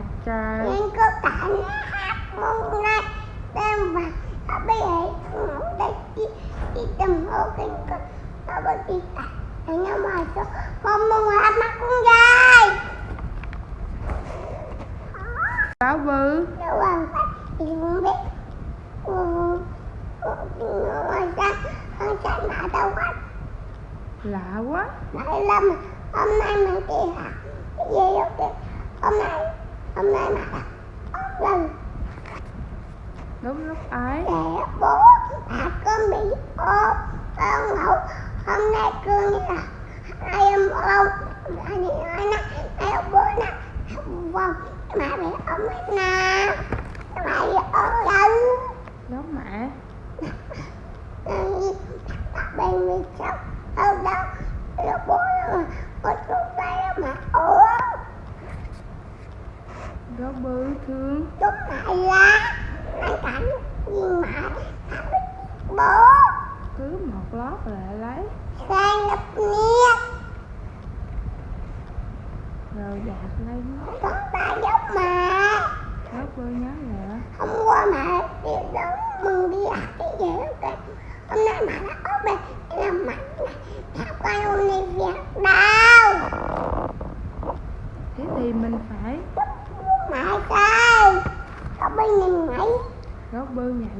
nhạc trời nhưng có cả nó môn này đem vào ở bây giờ ngủ đây. Đi đi tầm hộ kinh có nó bật đi anh em mà cho con mong hát mắt con gái báo vư. Đâu làm phải thì không biết. Mà lạ quá. Đại Lâm hôm nay mình đi học về đi hôm nay hôm nay mà lần đúng lúc ấy. Để bố bà con bị ốm con ngủ. Hôm nay cứ như là hai em ôm anh nói nè hai ông bố nè vâng mà bị ốm hết nè. Mà bị ốm lần giống mẹ. Bên mi chồng. Ở đâu bố có chút tay mà ốm rất bự thương. Đúng vậy á. Anh cảnh gì mà bố. Cứ một lót lại lấy. Sang lập nghiệp rồi dạt lên có ba giúp mà. Lớp bự nhớ nữa hôm qua mẹ đi đón mừng đi học cái gì đó hôm nay mà đã có bệnh cái mạnh, mẹ mẹ hôm nay việc đau thế thì mình phải mãi cây, góc bơi nhìn mày Gót bơi nhảy